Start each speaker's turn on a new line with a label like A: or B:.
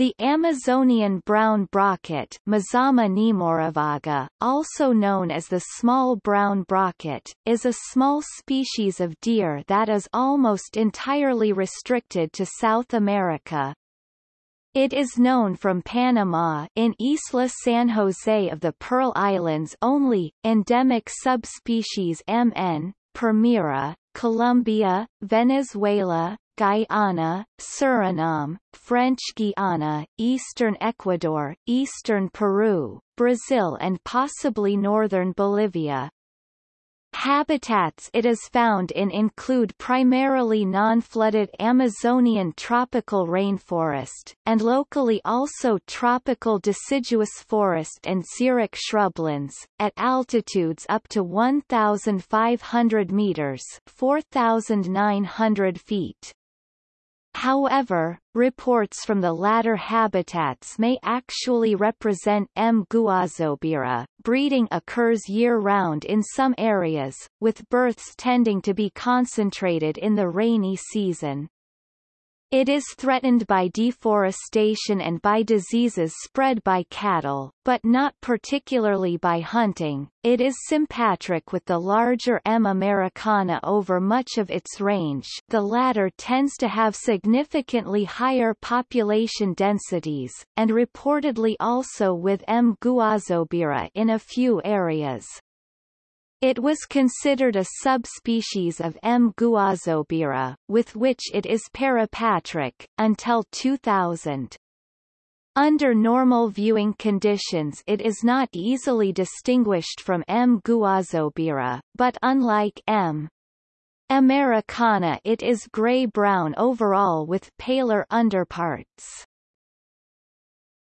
A: The Amazonian brown brocket also known as the small brown brocket, is a small species of deer that is almost entirely restricted to South America. It is known from Panama in Isla San Jose of the Pearl Islands only, endemic subspecies MN, permira, Colombia, Venezuela, Guyana, Suriname, French Guiana, eastern Ecuador, eastern Peru, Brazil and possibly northern Bolivia. Habitats it is found in include primarily non-flooded Amazonian tropical rainforest, and locally also tropical deciduous forest and xeric shrublands, at altitudes up to 1,500 meters 4,900 feet. However, reports from the latter habitats may actually represent M. gouazoubira. Breeding occurs year-round in some areas, with births tending to be concentrated in the rainy season. It is threatened by deforestation and by diseases spread by cattle, but not particularly by hunting. It is sympatric with the larger M. americana over much of its range the latter tends to have significantly higher population densities, and reportedly also with M. gouazoubira in a few areas. It was considered a subspecies of M. gouazoubira, with which it is parapatric, until 2000. Under normal viewing conditions it is not easily distinguished from M. gouazoubira, but unlike M. americana it is gray-brown overall with paler underparts.